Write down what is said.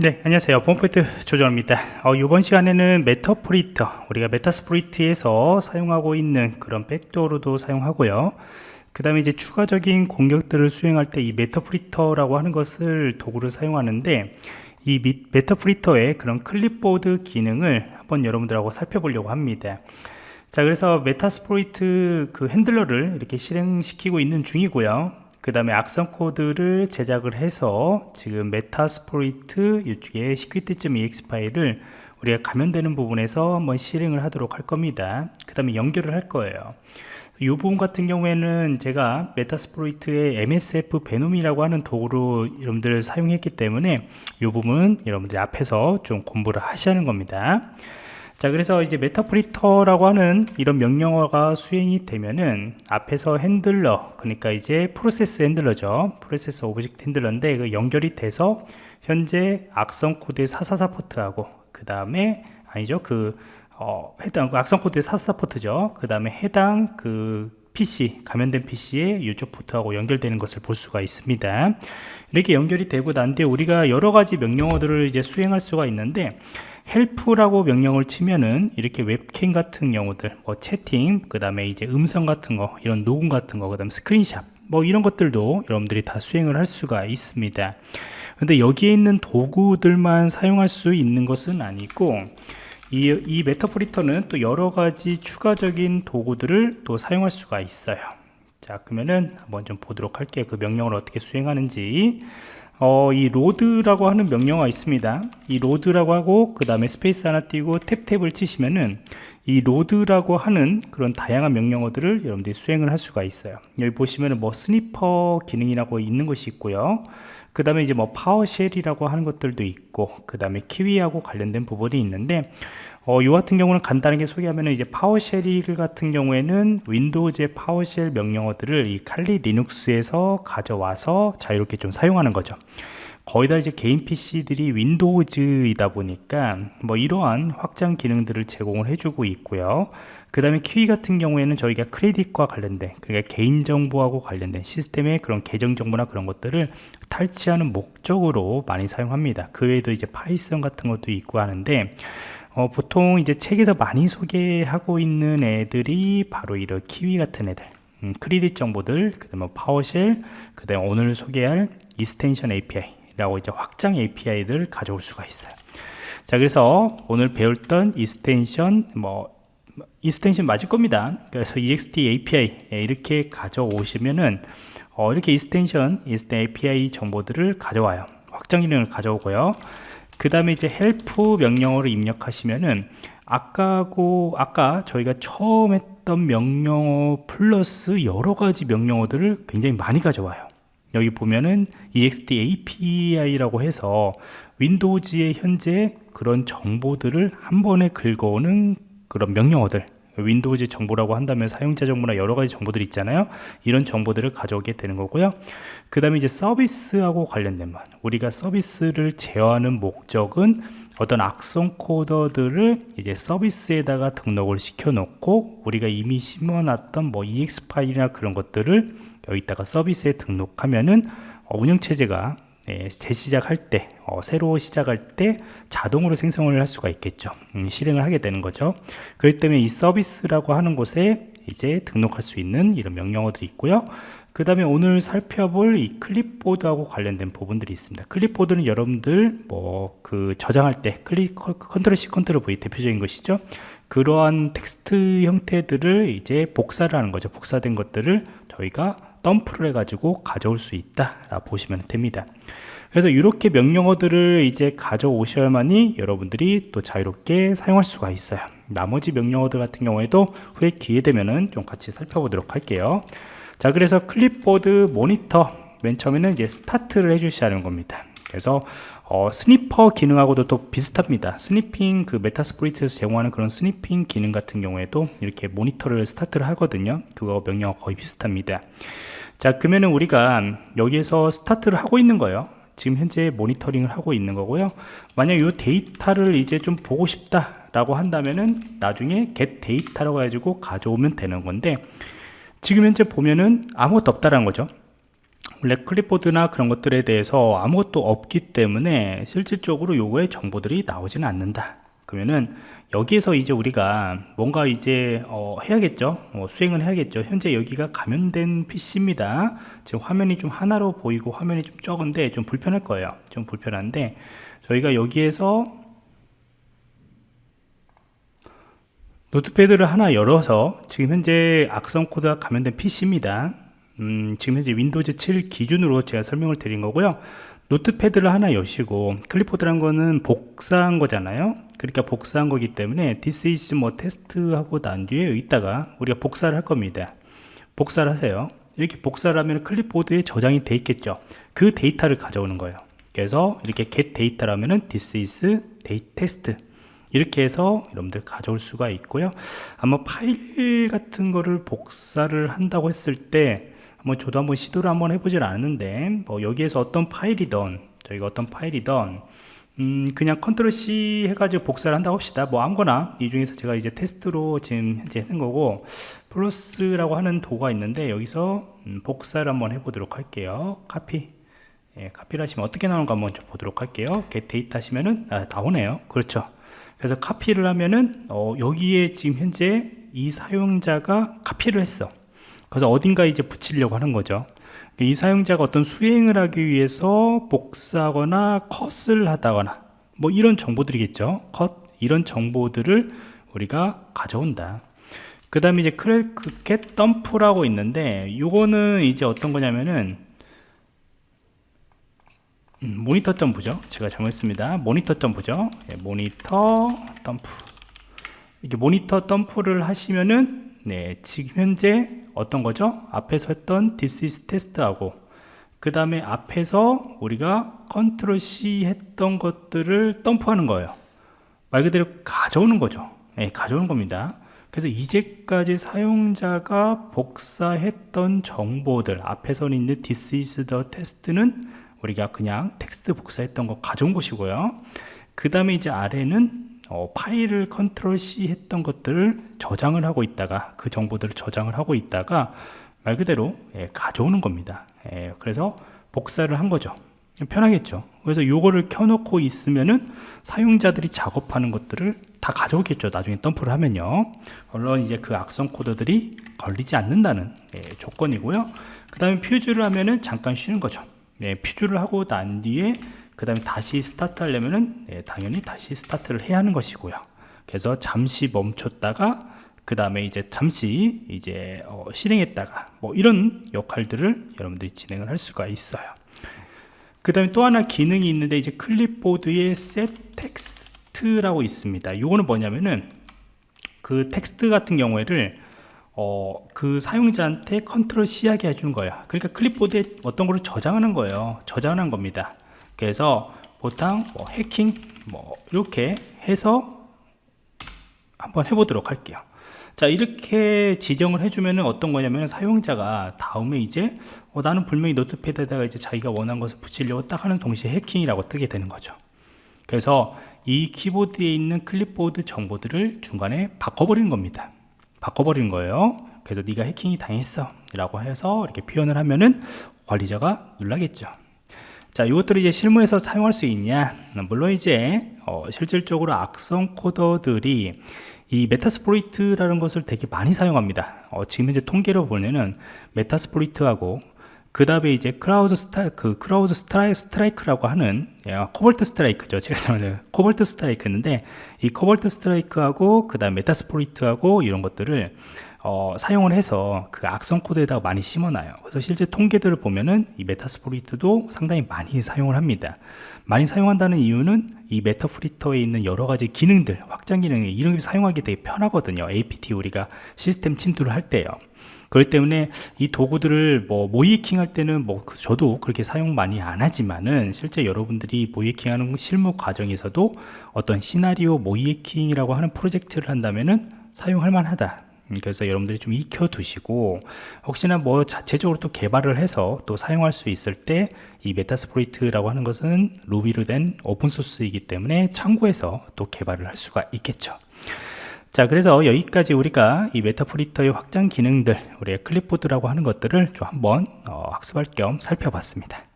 네 안녕하세요. 보안프로젝트 조정원입니다. 어, 이번 시간에는 Meterpreter 우리가 Metasploit에서 사용하고 있는 그런 백도어로도 사용하고요. 그 다음에 이제 추가적인 공격들을 수행할 때 이 Meterpreter라고 하는 것을 도구를 사용하는데 이 Meterpreter의 그런 클립보드 기능을 한번 여러분들하고 살펴보려고 합니다. 자 그래서 Metasploit 그 handler를 이렇게 실행시키고 있는 중이고요 그 다음에 악성 코드를 제작을 해서 지금 Metasploit 이쪽에 security.exe 파일을 우리가 감염되는 부분에서 한번 실행을 하도록 할 겁니다. 그 다음에 연결을 할 거예요. 이 부분 같은 경우에는 제가 Metasploit의 MSFvenom이라고 하는 도구로 여러분들 사용했기 때문에 이 부분 여러분들이 앞에서 좀 공부를 하는 겁니다 자 그래서 이제 Meterpreter라고 하는 이런 명령어가 수행이 되면은 앞에서 handler 그러니까 이제 process handler죠. process object handler인데 그 연결이 돼서 현재 악성 코드의 444 포트하고 그 다음에 아니죠. 그 어, 해당 그 악성 코드의 444 포트죠. 그 다음에 해당 그 PC 감염된 PC에 이쪽 포트하고 연결되는 것을 볼 수가 있습니다. 이렇게 연결이 되고 난 뒤에 우리가 여러 가지 명령어들을 이제 수행할 수가 있는데 헬프라고 명령을 치면은 이렇게 웹캠 같은 경우들 뭐 채팅 그 다음에 이제 음성 같은 거 이런 녹음 같은 거 그 다음 스크린샷 뭐 이런 것들도 여러분들이 다 수행을 할 수가 있습니다. 근데 여기에 있는 도구들만 사용할 수 있는 것은 아니고 이, 이 메타포리터는 또 여러 가지 추가적인 도구들을 또 사용할 수가 있어요. 자 그러면은 한번 좀 보도록 할게요. 그 명령을 어떻게 수행하는지. 어, 이 로드라고 하는 명령어가 있습니다. 이 로드라고 하고 그 다음에 스페이스 하나 띄고 탭탭을 치시면은 이 로드라고 하는 그런 다양한 명령어들을 여러분들이 수행을 할 수가 있어요. 여기 보시면은 뭐 스니퍼 기능이라고 있는 것이 있고요 그 다음에 이제 뭐 파워쉘이라고 하는 것들도 있고 그 다음에 키위하고 관련된 부분이 있는데 어, 요 같은 경우는 간단하게 소개하면 이제 파워쉘 같은 경우에는 윈도우즈의 파워쉘 명령어들을 이 칼리 리눅스에서 가져와서 자유롭게 좀 사용하는 거죠 거의 다 이제 개인 PC들이 윈도우즈이다 보니까 뭐 이러한 확장 기능들을 제공을 해주고 있고요. 그 다음에 키위 같은 경우에는 저희가 크레딧과 관련된 그러니까 개인정보하고 관련된 시스템의 그런 계정정보나 그런 것들을 탈취하는 목적으로 많이 사용합니다. 그 외에도 이제 파이썬 같은 것도 있고 하는데 어, 보통 이제 책에서 많이 소개하고 있는 애들이 바로 이런 키위 같은 애들 음, 크리딧 정보들 그 다음에 파워쉘 그 다음에 오늘 소개할 이스텐션 API 라고 이제 확장 API를 가져올 수가 있어요. 자 그래서 오늘 배웠던 이스텐션 뭐 이스텐션 맞을 겁니다. 그래서 ext API 이렇게 가져오시면은 어, 이렇게 이스텐션 이스텐 API 정보들을 가져와요. 확장 기능을 가져오고요. 그 다음에 이제 help 명령어를 입력하시면은 아까고 아까 저희가 처음 했던 명령어 플러스 여러 가지 명령어들을 굉장히 많이 가져와요 여기 보면은 ext api라고 해서 윈도우즈의 현재 그런 정보들을 한 번에 긁어오는 그런 명령어들 윈도우즈 정보라고 한다면 사용자 정보나 여러 가지 정보들이 있잖아요. 이런 정보들을 가져오게 되는 거고요. 그 다음에 이제 서비스하고 관련된 말 우리가 서비스를 제어하는 목적은 어떤 악성 코더들을 이제 서비스에다가 등록을 시켜 놓고 우리가 이미 심어놨던 뭐 ex 파일이나 그런 것들을 여기다가 서비스에 등록하면은 운영체제가 네, 재시작할 때 어, 새로 시작할 때 자동으로 생성을 할 수가 있겠죠. 음, 실행을 하게 되는 거죠. 그렇기 때문에 이 서비스라고 하는 곳에 이제 등록할 수 있는 이런 명령어들이 있고요. 그 다음에 오늘 살펴볼 이 클립보드하고 관련된 부분들이 있습니다. 클립보드는 여러분들 뭐 그 저장할 때 클릭 컨트롤 C 컨트롤 V 대표적인 것이죠. 그러한 텍스트 형태들을 이제 복사를 하는 거죠. 복사된 것들을 저희가 덤프를 해가지고 가져올 수 있다 라 보시면 됩니다. 그래서 이렇게 명령어들을 이제 가져오셔야만이 여러분들이 또 자유롭게 사용할 수가 있어요. 나머지 명령어들 같은 경우에도 후에 기회 되면은 좀 같이 살펴보도록 할게요. 자 그래서 클립보드 모니터 맨 처음에는 이제 스타트를 해 주셔야 하는 겁니다. 그래서 어, 스니퍼 기능하고도 또 비슷합니다. 스니핑 그 메타스프리트에서 제공하는 그런 스니핑 기능 같은 경우에도 이렇게 모니터를 스타트를 하거든요. 그거 명령 거의 비슷합니다 자 그러면은 우리가 여기에서 스타트를 하고 있는 거예요. 지금 현재 모니터링을 하고 있는 거고요. 만약 이 데이터를 이제 좀 보고 싶다 라고 한다면은 나중에 get 데이터라고 해가지고 가져오면 되는 건데 지금 현재 보면은 아무것도 없다라는 거죠. 원래 클립보드나 그런 것들에 대해서 아무것도 없기 때문에 실질적으로 요거의 정보들이 나오지는 않는다 그러면은 여기에서 이제 우리가 뭔가 이제 어, 해야겠죠? 어, 수행을 해야겠죠? 현재 여기가 감염된 PC입니다. 지금 화면이 좀 하나로 보이고 화면이 좀 적은데 좀 불편할 거예요. 좀 불편한데 저희가 여기에서 노트패드를 하나 열어서 지금 현재 악성 코드가 감염된 PC입니다 음, 지금 현재 윈도우즈 7 기준으로 제가 설명을 드린 거고요. 노트패드를 하나 여시고 클립보드란 거는 복사한 거잖아요. 그러니까 복사한 거기 때문에 this is 뭐 테스트 하고 난 뒤에 여기다가 우리가 복사를 할 겁니다. 복사를 하세요. 이렇게 복사를 하면 클립보드에 저장이 돼 있겠죠. 그 데이터를 가져오는 거예요. 그래서 이렇게 get 데이터라면은 this is test. 이 렇게 해서 여러분들 가져올 수가 있고요. 아마 파일 같은 거를 복사를 한다고 했을 때 한번 저도 한번 시도를 한번 해보질 않았는데 뭐 여기에서 어떤 파일이던 저희가 어떤 파일이던 음 그냥 컨트롤 C 해가지고 복사를 한다고 합시다. 뭐 아무거나 이 중에서 제가 이제 테스트로 지금 현재 하는 거고 플러스라고 하는 도가 있는데 여기서 음 복사를 한번 해보도록 할게요. 카피. 예, 카피를 하시면 어떻게 나오는가 한번 좀 보도록 할게요. get 데이터 하시면은 아, 나오네요. 그렇죠 그래서 카피를 하면은 어, 여기에 지금 현재 이 사용자가 카피를 했어. 그래서 어딘가 이제 붙이려고 하는 거죠. 이 사용자가 어떤 수행을 하기 위해서 복사하거나 컷을 하다거나 뭐 이런 정보들이겠죠. 컷 이런 정보들을 우리가 가져온다. 그 다음에 이제 크래크캣 덤프라고 있는데 이거는 이제 어떤 거냐면은 음, 모니터 점프죠. 제가 잘못했습니다. 모니터 점프죠. 예, 모니터 덤프. 이렇게 모니터 덤프를 하시면은 네 지금 현재 어떤 거죠? 앞에서 했던 this is test하고 그 다음에 앞에서 우리가 컨트롤 C 했던 것들을 덤프하는 거예요. 말 그대로 가져오는 거죠. 네, 가져오는 겁니다. 그래서 이제까지 사용자가 복사했던 정보들 앞에서 있는 this is the test는 우리가 그냥 텍스트 복사했던 거 가져온 것이고요. 그 다음에 이제 아래는 어, 파일을 컨트롤 C 했던 것들을 저장을 하고 있다가 그 정보들을 저장을 하고 있다가 말 그대로 예, 가져오는 겁니다. 예, 그래서 복사를 한 거죠. 편하겠죠? 그래서 요거를 켜놓고 있으면은 사용자들이 작업하는 것들을 다 가져오겠죠. 나중에 덤프를 하면요. 물론 이제 그 악성 코드들이 걸리지 않는다는 예, 조건이고요. 그 다음에 pause를 하면은 잠깐 쉬는 거죠 네, pause를 하고 난 뒤에 그 다음에 다시 스타트 하려면은 네, 당연히 다시 스타트를 해야 하는 것이고요. 그래서 잠시 멈췄다가 그 다음에 이제 잠시 이제 어, 실행했다가 뭐 이런 역할들을 여러분들이 진행을 할 수가 있어요. 그 다음에 또 하나 기능이 있는데 이제 클립보드에 set text라고 있습니다. 이거는 뭐냐면은 그 텍스트 같은 경우에를 어, 그 사용자한테 컨트롤 C 하게 해주는 거야. 그러니까 클립보드에 어떤 거를 저장하는 거예요. 저장하는 겁니다. 그래서 보통 뭐 해킹 뭐 이렇게 해서 한번 해보도록 할게요. 자 이렇게 지정을 해주면 어떤 거냐면 사용자가 다음에 이제 어, 나는 분명히 notepad에다가 이제 자기가 원하는 것을 붙이려고 딱 하는 동시에 해킹이라고 뜨게 되는 거죠. 그래서 이 키보드에 있는 클립보드 정보들을 중간에 바꿔버리는 겁니다 바꿔버리는 거예요. 그래서 네가 해킹이 당했어 라고 해서 이렇게 표현을 하면은 관리자가 놀라겠죠. 자 이것들을 이제 실무에서 사용할 수 있냐? 물론 이제 어, 실질적으로 악성 코드들이 이 Metasploit이라는 것을 되게 많이 사용합니다. 어, 지금 현재 통계로 보면은 Metasploit하고 그 다음에 이제 Crowd 스타 그 Crowd 스트라이, Strike라고 하는 예, Cobalt Strike죠. 제가 잘못해 Cobalt Strike인데 이 Cobalt Strike하고 그 다음 Metasploit하고 이런 것들을 어, 사용을 해서 그 악성 코드에다가 많이 심어놔요. 그래서 실제 통계들을 보면은 이 Metasploit도 상당히 많이 사용을 합니다. 많이 사용한다는 이유는 이 Meterpreter에 있는 여러 가지 기능들 확장 기능이 이런 게 사용하기 되게 편하거든요. APT 우리가 시스템 침투를 할 때요 그렇기 때문에 이 도구들을 뭐 모의해킹 할 때는 뭐그 저도 그렇게 사용 많이 안 하지만은 실제 여러분들이 모의해킹 하는 실무 과정에서도 어떤 시나리오 모의해킹이라고 하는 프로젝트를 한다면은 사용할 만하다. 음, 그래서 여러분들이 좀 익혀 두시고 혹시나 뭐 자체적으로 또 개발을 해서 또 사용할 수 있을 때 이 Metasploit이라고 하는 것은 Ruby로 된 오픈소스이기 때문에 참고해서 또 개발을 할 수가 있겠죠 자 그래서 여기까지 우리가 이 Meterpreter의 확장 기능들 우리의 클립보드라고 하는 것들을 좀 한번 어, 학습할 겸 살펴봤습니다